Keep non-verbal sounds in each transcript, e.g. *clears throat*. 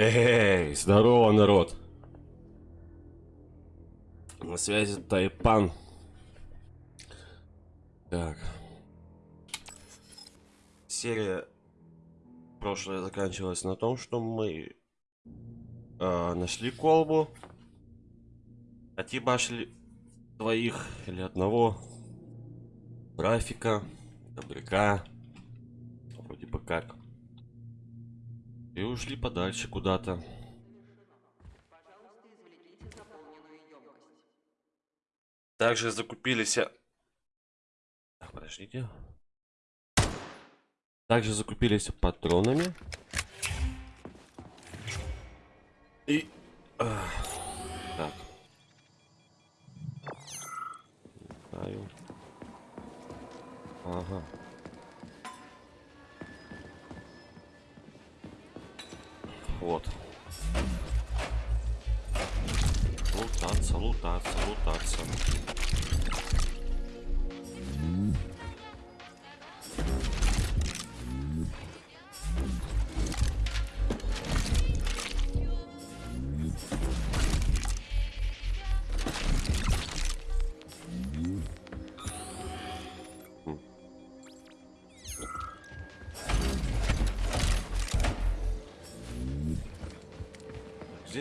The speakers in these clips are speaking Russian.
Эй, здорово, народ. На связи Тайпан. Так. Серия прошлая заканчивалась на том, что мы э, нашли колбу. Отъебашили двоих или одного. Графика, добряка. Вроде бы как. И ушли подальше куда-то. Также закупились... Так, подождите. Также закупились патронами. И... так. Ага. Вот. Лутаться, лутаться, лутаться.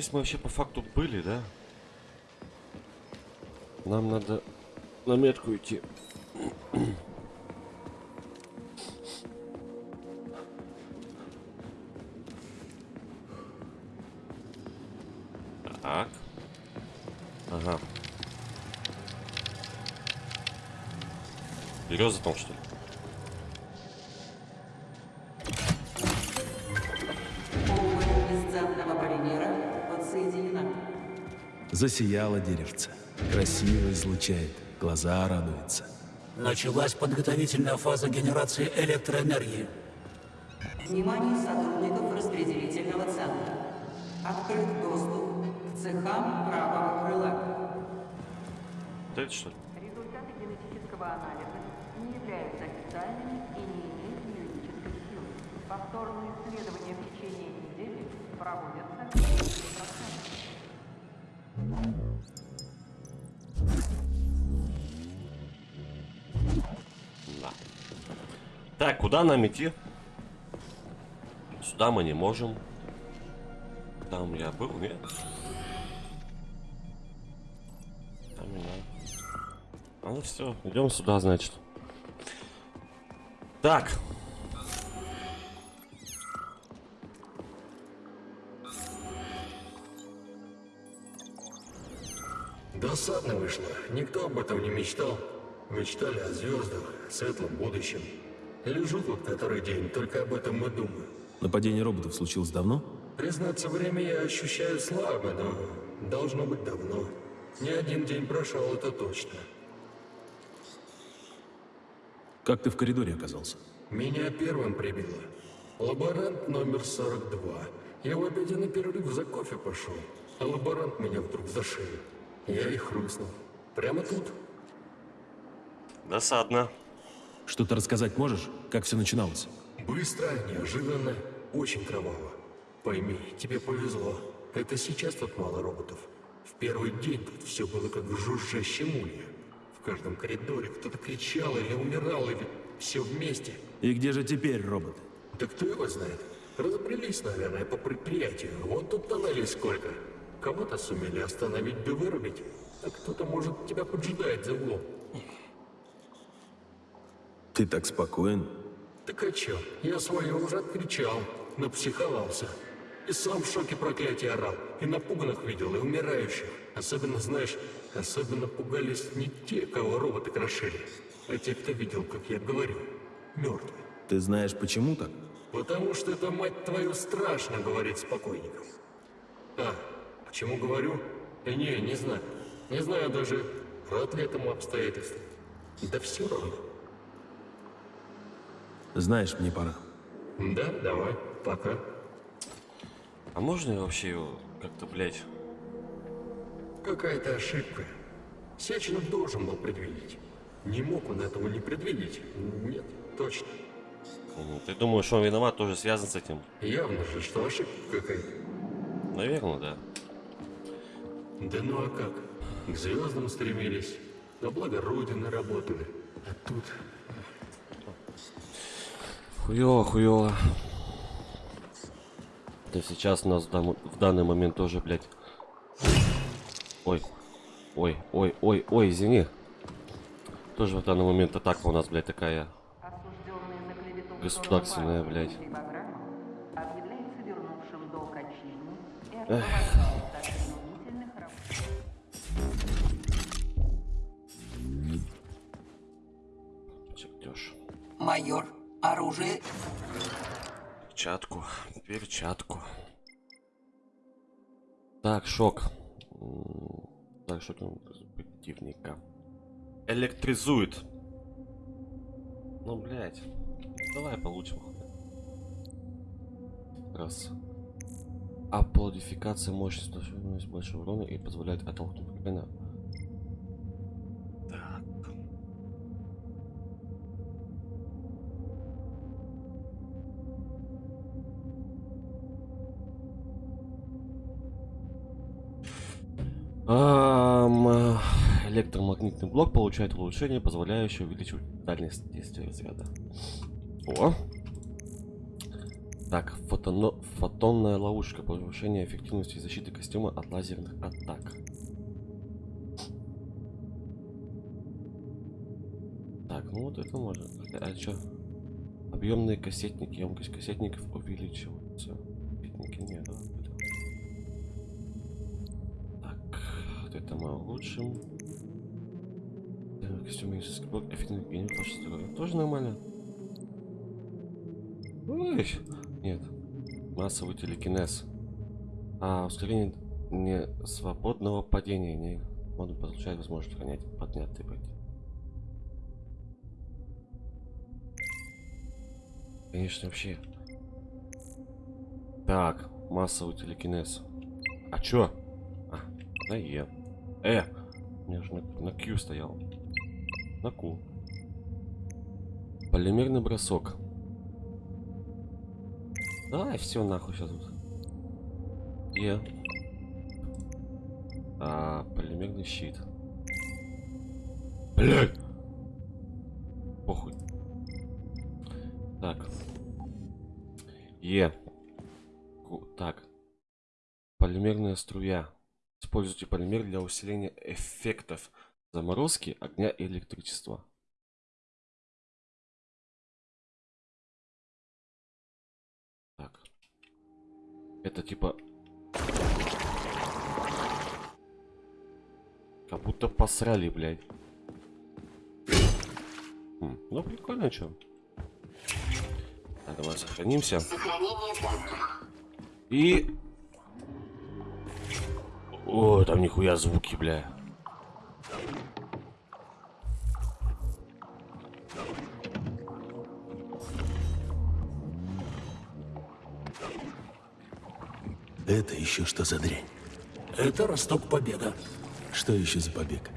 Здесь мы вообще по факту были, да? Нам надо на метку идти. Так. Ага. Береза там, что ли? Засияло деревце. Красиво излучает. Глаза радуются. Началась подготовительная фаза генерации электроэнергии. Внимание сотрудников распределительного центра. Открыт доступ к цехам правого крыла. Вот это что ли? Результаты генетического анализа не являются официальными и не имеют юридической силы. Повторные Так, куда нам идти? Сюда мы не можем. Там я был, нет? Там. А ну все, идем сюда, значит. Так. Досадно вышло. Никто об этом не мечтал. Мечтали о звездах, светлом будущем. Лежу тут который день, только об этом и думаю. Нападение роботов случилось давно? Признаться, время я ощущаю слабо, но должно быть давно. Не один день прошел, это точно. Как ты в коридоре оказался? Меня первым прибило. Лаборант номер 42. Я в обеденный перерыв за кофе пошел, а лаборант меня вдруг за шею. Я и хрустнул. Прямо тут. Досадно. Что-то рассказать можешь? Как все начиналось? Быстро, неожиданно, очень кроваво. Пойми, тебе повезло. Это сейчас тут мало роботов. В первый день тут все было как в жужжащем улье. В каждом коридоре кто-то кричал или умирал, или все вместе. И где же теперь роботы? Да кто его знает? Разобрались, наверное, по предприятию. Вот тут тоннелей сколько. Кого-то сумели остановить да вырубить, а кто-то, может, тебя поджидает за углом. Ты так спокоен? Так а чё? Я свое уже откричал, напсиховался. И сам в шоке проклятия орал, и напуганных видел, и умирающих. Особенно, знаешь, особенно пугались не те, кого роботы крошили, а те, кто видел, как я говорю, мертвые. Ты знаешь, почему так? Потому что это, мать твою, страшно говорить с покойником. А, почему говорю? Да не, не знаю. Не знаю даже, рад ли этому обстоятельству. Да все равно. Знаешь, мне пора. Да, давай, пока. А можно вообще его как-то, блядь? Какая-то ошибка. Сеченов должен был предвидеть. Не мог он этого не предвидеть. Нет, точно. М, Ты думаешь, он виноват, тоже связан с этим? Явно же, что ошибка какая-то. Наверное, да. Да ну а как? К звездам стремились, на благо Родины работали. А тут Хуёво, хуёво. Да сейчас у нас в, дан- в данный момент тоже, блядь. Ой. Ой, ой, ой, ой, извини. Тоже в данный момент атака у нас, блядь, такая. Государственная, блядь. Чертеж. Майор, оружие Перчатку, перчатку. Так, шок. Так, из противника? Электризует. Ну, блядь. Давай получим. Раз. Аплодификация мощности больше урона и позволяет оттолкнуть врага. Э, электромагнитный блок получает улучшение, позволяющее увеличивать дальность действия разряда. О! Так, фотоно- фотонная ловушка. Повышение эффективности защиты костюма от лазерных атак. Так, ну вот это можно. А что? Объемные кассетники. Емкость кассетников увеличивается. Кассетники нет, да? это- Так, вот это мы улучшим. Так, Костюмический блок, эффективный генерал. Тоже нормально. Ой, нет. Массовый телекинез. А, ускорение не свободного падения. Не он получает возможность понять поднятый падение. Конечно, вообще. Так, массовый телекинез. А чё? А, на Е. Э! У меня же на, на Q стоял. На Q. Полимерный бросок. Давай все нахуй сейчас тут. Е. А, полимерный щит. Блять! Похуй. Так. Е. Так. Полимерная струя. Используйте полимер для усиления эффектов заморозки, огня и электричества. Так. Это типа... Как будто посрали, блядь. Хм, ну прикольно, чё. Так, давай сохранимся. И... О, там нихуя звуки, бля. Это еще что за дрянь? Это росток побега. Что еще за побег?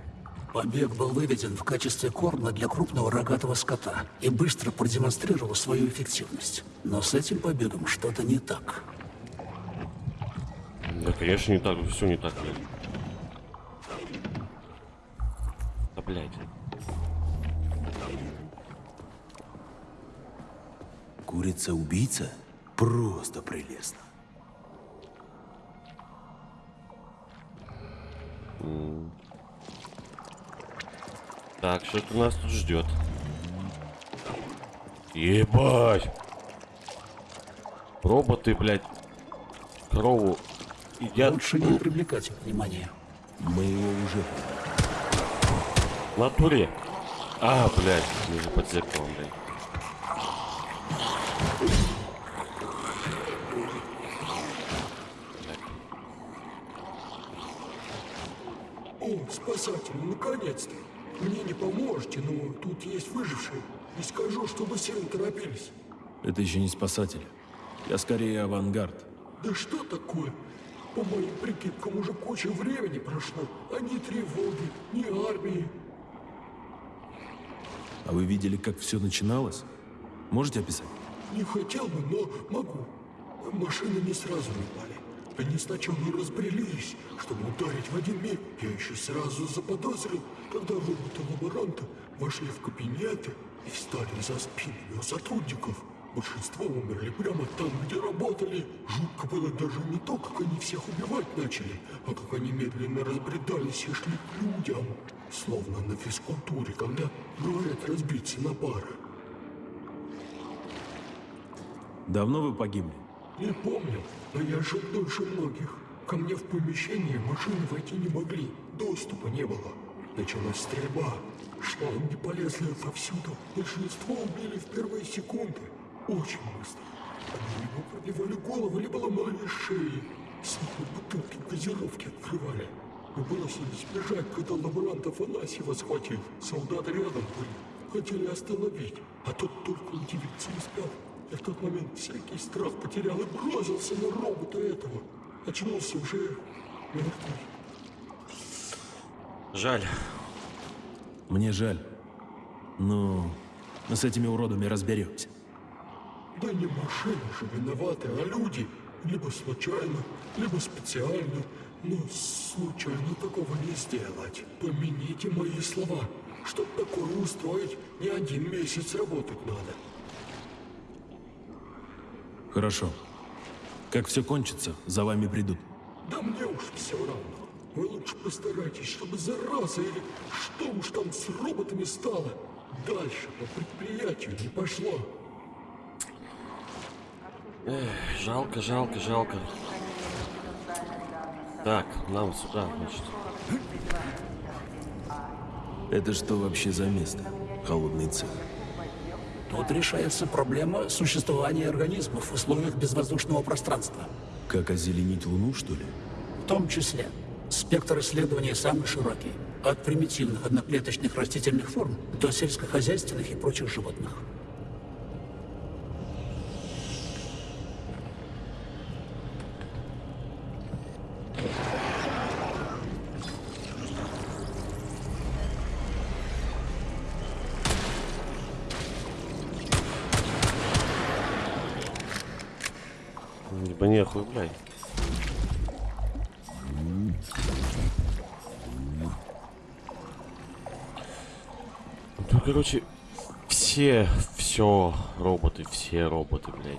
Побег был выведен в качестве корма для крупного рогатого скота и быстро продемонстрировал свою эффективность. Но с этим побегом что-то не так. Конечно, не так, все не так. Да, блядь. Курица-убийца? Просто прелестно. Так, что-то нас тут ждет. Ебать! Роботы, блядь, корову едят Лучше не привлекать внимания. Мы его уже... в натуре. А, блядь, ниже под зеркалом, блядь. О, спасатели, наконец-то! Мне не поможете, но тут есть выжившие. И скажу, чтобы сильно торопились. Это еще не спасатели. Я скорее авангард. Да что такое? По моим прикидкам, уже куча времени прошло, а ни тревоги, ни армии. А вы видели, как все начиналось? Можете описать? Не хотел бы, но могу. Машины не сразу напали. Они сначала разбрелись, чтобы ударить в один миг. Я еще сразу заподозрил, когда роботы-лаборанты вошли в кабинеты и встали за спинами у сотрудников. Большинство умерли прямо там, где работали. Жутко было даже не то, как они всех убивать начали, а как они медленно разбредались и шли к людям. Словно на физкультуре, когда говорят разбиться на пары. Давно вы погибли? Не помню, но я жил дольше многих. Ко мне в помещение машины войти не могли, доступа не было. Началась стрельба. Шланги полезли отовсюду. Большинство убили в первые секунды. Очень быстро. Они либо пробивали голову, либо ломали шеи. Сами бутылки газировки открывали. Мы бросились бежать, когда лаборант Афанасьева схватил. Солдаты рядом были. Хотели остановить, а тот только удивиться успел. Я в тот момент всякий страх потерял и бросился на робота этого. Очнулся уже мертвый. Жаль. Мне жаль. Ну, мы с этими уродами разберемся. Да не машины же виноваты, а люди. Либо случайно, либо специально. Но случайно такого не сделать. Помяните мои слова. Чтоб такое устроить, не один месяц работать надо. Хорошо. Как все кончится, за вами придут. Да мне уж все равно. Вы лучше постарайтесь, чтобы зараза или что уж там с роботами стало, дальше по предприятию не пошло. Жалко, жалко, жалко. Так, нам сюда, значит. Это что вообще за место? Холодный цех. Тут решается проблема существования организмов в условиях безвоздушного пространства. Как озеленить Луну, что ли? В том числе спектр исследований самый широкий. От примитивных одноклеточных растительных форм до сельскохозяйственных и прочих животных. Ну, короче, все, все роботы, все роботы, блядь.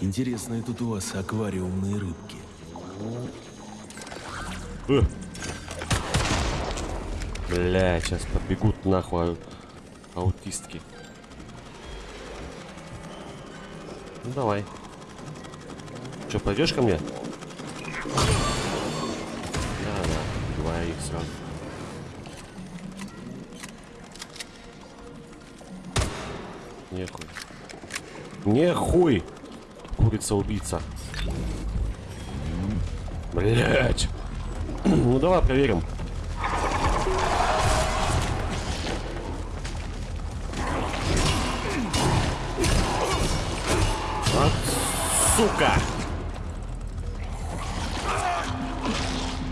Интересные тут у вас аквариумные рыбки. Э. Бля, сейчас побегут нахуй аутистки. Ну давай. Че, пойдешь ко мне? Да, да, убиваю их сразу. Нехуй. Нехуй! Курица-убийца. Блять. *clears throat* Ну давай проверим. Вот, сука!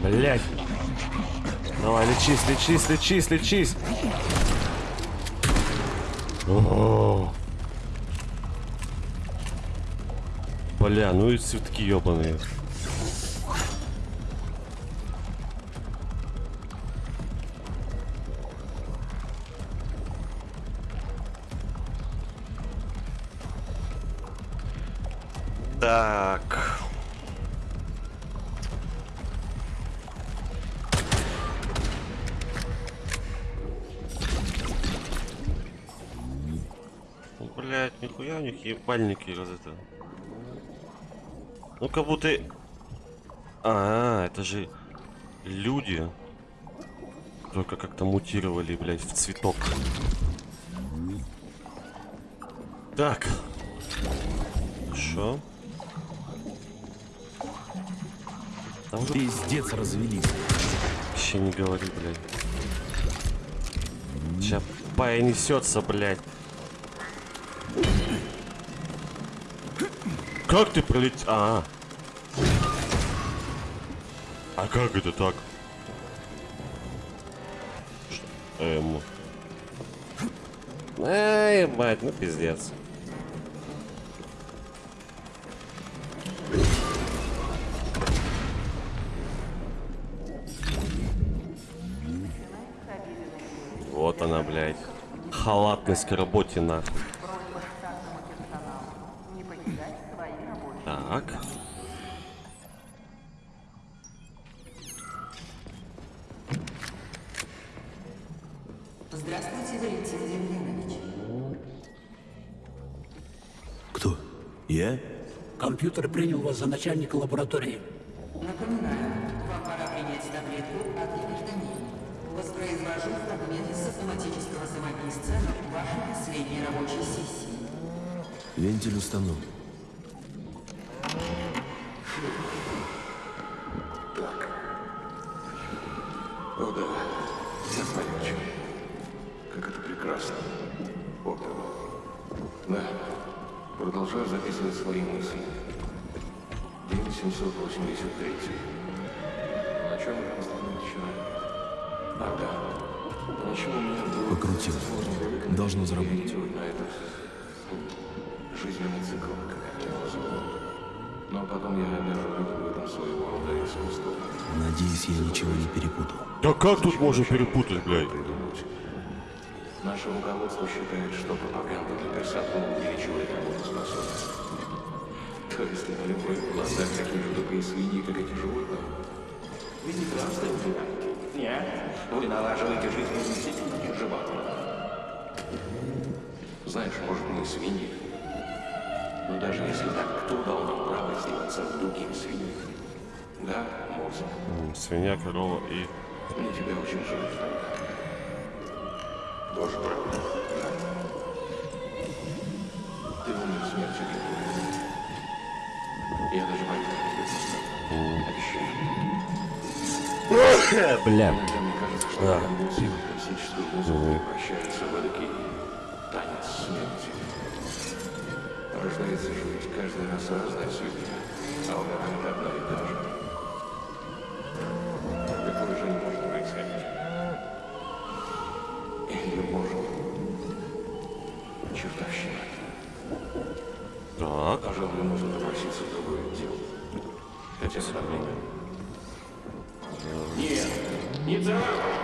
Блять. Давай, лечись, лечись, лечись, лечись. Бля, ну и цветки ебаные. Так. Блять, нихуя у них ебальники раз это. Ну как будто... А, это же люди. Только как-то мутировали, блядь, в цветок. Так. Хорошо. Там уже Пиздец развелись. вообще не говори, блядь. Сейчас пая несется, блядь. Как ты пролетел? А, -а, а. А как это так? Эм. Эй, ебать, ну пиздец. Вот она, блядь. Халатность к работе нахуй. Так. Здравствуйте, Валентин Демьянович. Кто? Я? Компьютер принял вас за начальника лаборатории. Напоминаю, вам пора принять таблетку от гипертонии. Воспроизвожу фрагмент из автоматического самописца вашей последней рабочей сессии. Вентиль установлен. Должно заработать. реагировать на этот м, жизненный цикл, как я его назову. Но потом я даже увидел в этом своего рода искусство. Надеюсь, я ничего не перепутал. Да как тут можно перепутать, блядь? Наше руководство считает, что пропаганда для персонала увеличивает работоспособность. То есть на любой глазах такие же тупые свиньи, как эти животные. Вы не здравствуете, Нет. Вы налаживаете жизнь действительно животных. Знаешь, может, мы свиньи. Но даже если так, кто дал нам право издеваться над другими свиньями? Да, мозг. Свинья, корова и... Мне тебя очень жаль. Тоже правда. Ты умер смертью. Я даже пойду. Обещаю. Бля. Иногда мне кажется, что конвульсии классическую музыку превращаются в эдакий танец смерти. Рождается ведь каждый раз разная судья, а умирает одна и та же. Такое же не может происходить. Или может. Чертовщина. Так. Пожалуй, нужно попроситься в другое отдел. Хотя время. Нет, не трогай!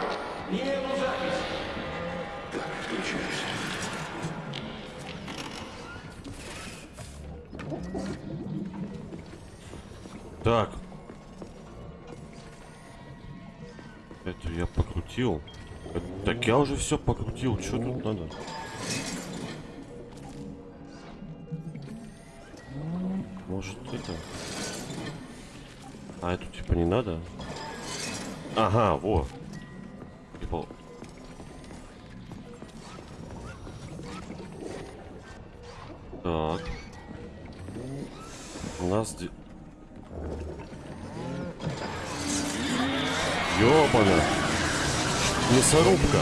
Покрутил. Так я уже все покрутил. Что тут надо? Может это? А эту типа не надо? Ага, во. Типа. Так. У нас... де- Ёбана! Мясорубка!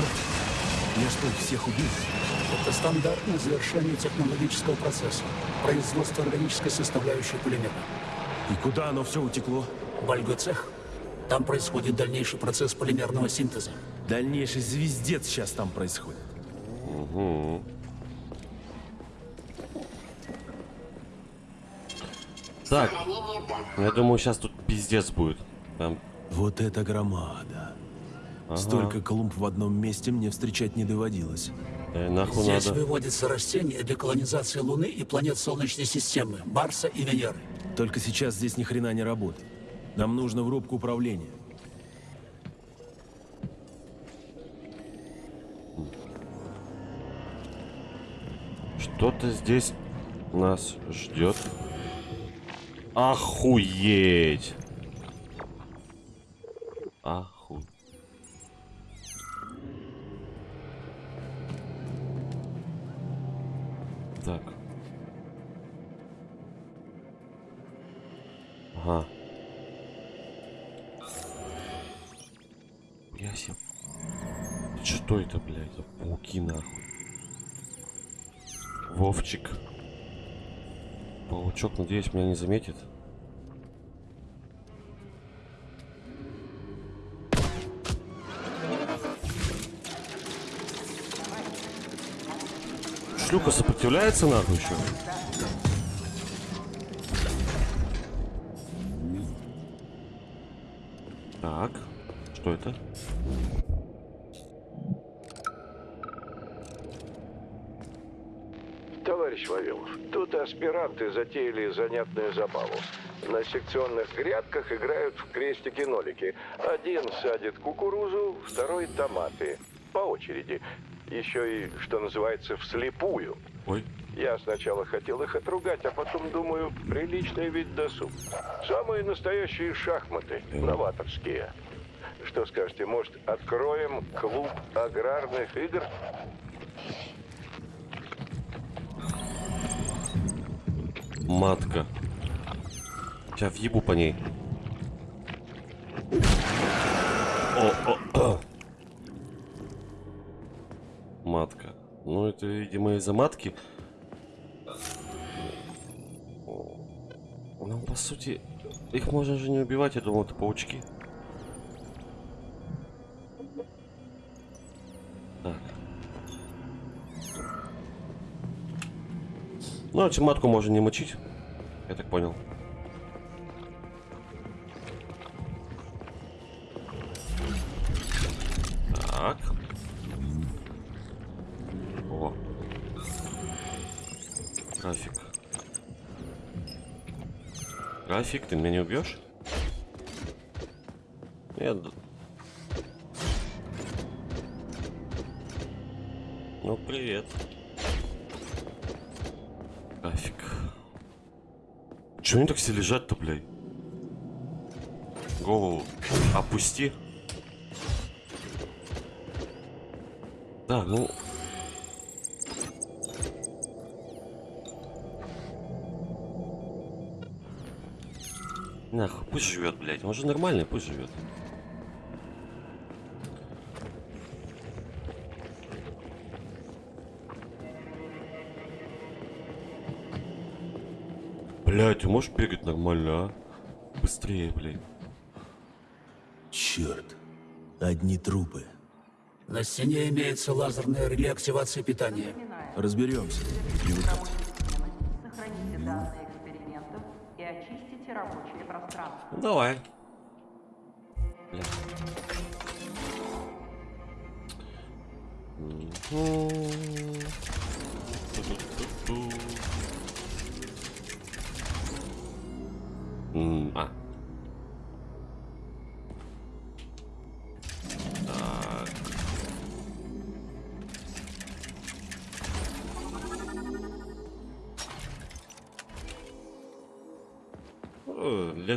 Я что, всех убил? Это стандартное завершение технологического процесса. Производство органической составляющей полимера. И куда оно все утекло? Бальгоцех. Там происходит дальнейший процесс полимерного синтеза. Дальнейший звездец сейчас там происходит. Так, я думаю, сейчас тут пиздец будет. Там, Вот это громада. Столько клумб в одном месте мне встречать не доводилось. э, нахуй Здесь надо. выводятся растения для колонизации Луны и планет Солнечной системы, Марса и Венеры. Только сейчас здесь ни хрена не работает. Нам нужно в рубку управления. Что-то здесь нас ждет. Охуеть! Аху. Это, блядь, за пауки нахуй? Вовчик. Паучок, надеюсь, меня не заметит. Шлюха сопротивляется нахуй еще? Так, что это? Вавилов. Тут аспиранты затеяли занятную забаву. На секционных грядках играют в крестики-нолики. Один садит кукурузу, второй томаты. По очереди. Еще и, что называется, вслепую. Ой. Я сначала хотел их отругать, а потом думаю, приличный вид досуг. Самые настоящие шахматы, новаторские. Что скажете, может, откроем клуб аграрных игр? Матка. Сейчас въебу по ней. О, о, о. Матка. Ну, это, видимо, из-за матки. Ну, по сути, их можно же не убивать, я думал, это паучки. Ну, а матку можно не мочить. Я так понял. Так. О. График. График, ты меня не убьешь? Нет. Ну, привет. График. Чего они так все лежат-то, блядь? Голову опусти. Так, ну... Нахуй, пусть живет, блядь. Он же нормальный, пусть живет. Блядь, ты можешь бегать нормально, а? Быстрее, блядь. Черт. Одни трупы. На стене имеется лазерная реле активации питания. Разберемся. Сохраните данные экспериментов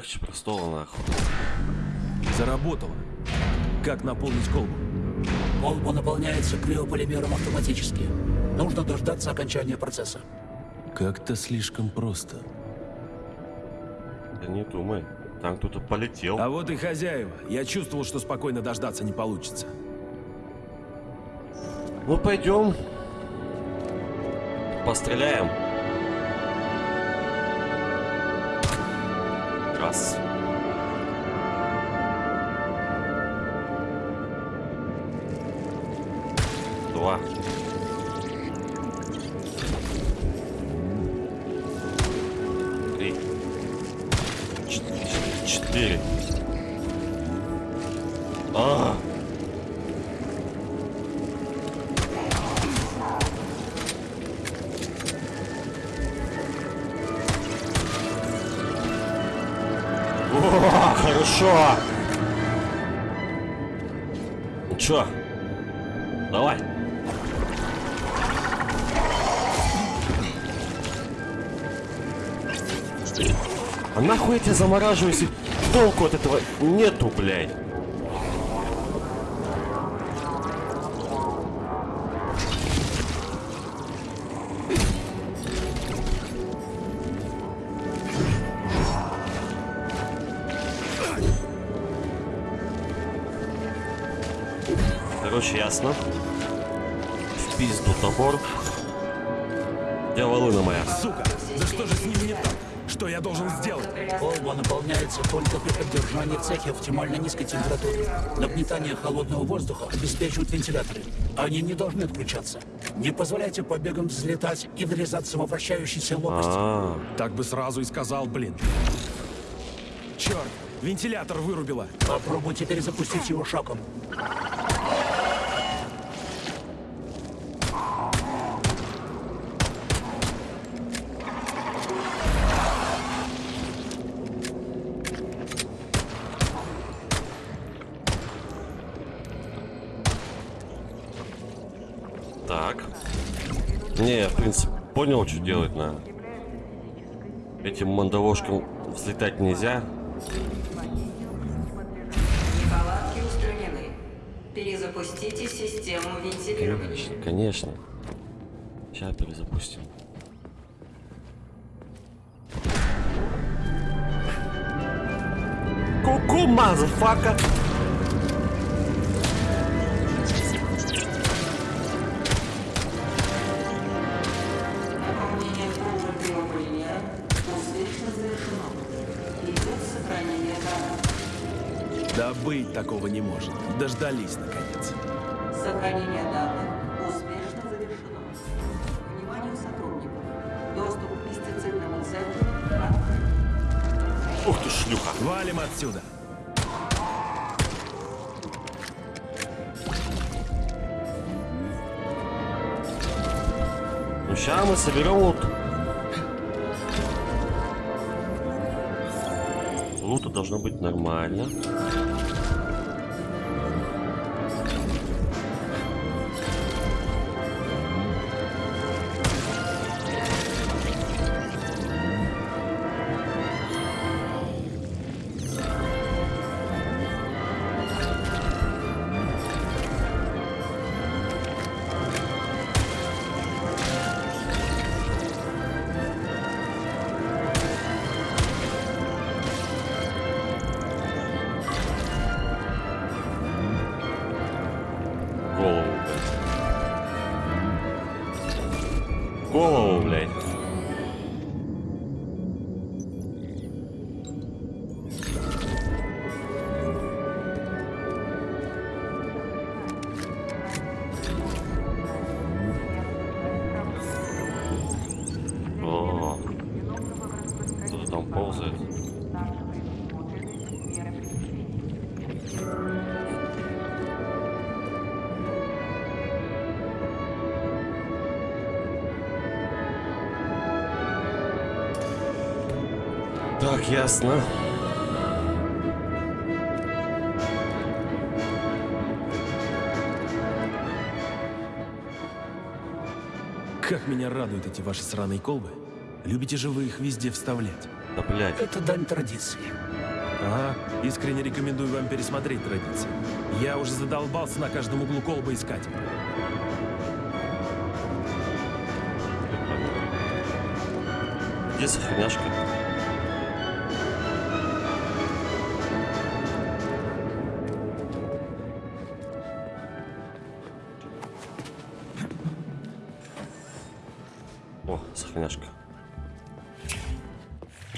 Легче простого нахуй. Заработало. Как наполнить колбу? Колба наполняется криополимером автоматически. Нужно дождаться окончания процесса. Как-то слишком просто. Да не думай. Там кто-то полетел. А вот и хозяева. Я чувствовал, что спокойно дождаться не получится. Ну пойдем. Постреляем. Раз. Два. А нахуй я тебя замораживаю, если толку от этого нету, блядь? Короче, ясно. В пизду топор. Где волына моя? Сука! Да что же с ними не так? Что я должен сделать? Колба наполняется только при поддержании в цехе оптимально низкой температуры. Нагнетание холодного воздуха обеспечивают вентиляторы. Они не должны отключаться. Не позволяйте побегам взлетать и врезаться во вращающиеся лопасти. А, Так бы сразу и сказал, блин. Черт! Вентилятор вырубило. Попробуйте перезапустить его шоком. Я, в принципе, понял, что делать надо. Этим мандавошкам взлетать нельзя. Неполадки устранены. Перезапустите систему вентилирования. Конечно, конечно. Сейчас перезапустим. Ку-ку, motherfucka! Наполнение Да быть такого не может. Дождались, наконец. Сохранение данных успешно завершено. Вниманию сотрудников. Доступ к пестицидному центру открыт. Ух ты, шлюха! Валим отсюда. Ну сейчас мы соберем лут. Должно быть нормально. Ясно. Как меня радуют эти ваши сраные колбы. Любите же вы их везде вставлять. Да, блядь. Это дань традиции. Ага, искренне рекомендую вам пересмотреть традиции. Я уже задолбался на каждом углу колбы искать. Где сохраняшка?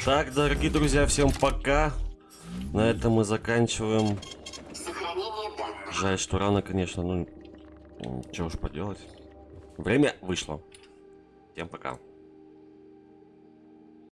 Так, дорогие друзья, всем пока. На этом мы заканчиваем. Жаль, что рано, конечно, ну, что уж поделать. Время вышло. Всем пока.